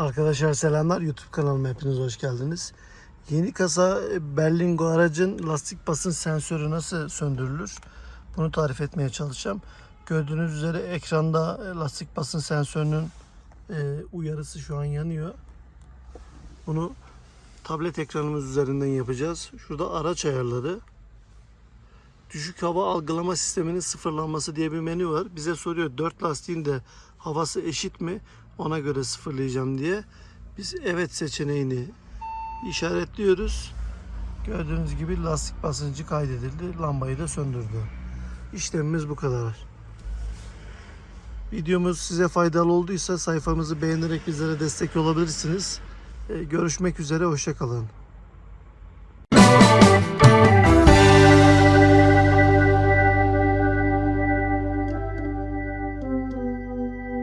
Arkadaşlar selamlar YouTube kanalıma hepiniz hoş geldiniz. Yeni kasa e, Berlingo aracın lastik basınç sensörü nasıl söndürülür? Bunu tarif etmeye çalışacağım. Gördüğünüz üzere ekranda e, lastik basınç sensörünün e, uyarısı şu an yanıyor. Bunu tablet ekranımız üzerinden yapacağız. Şurada araç ayarları. Düşük hava algılama sisteminin sıfırlanması diye bir menü var. Bize soruyor 4 lastiğin de havası eşit mi? Ona göre sıfırlayacağım diye. Biz evet seçeneğini işaretliyoruz. Gördüğünüz gibi lastik basıncı kaydedildi. Lambayı da söndürdü. İşlemimiz bu kadar. Videomuz size faydalı olduysa sayfamızı beğenerek bizlere destek olabilirsiniz. Ee, Görüşmek üzere, hoşçakalın.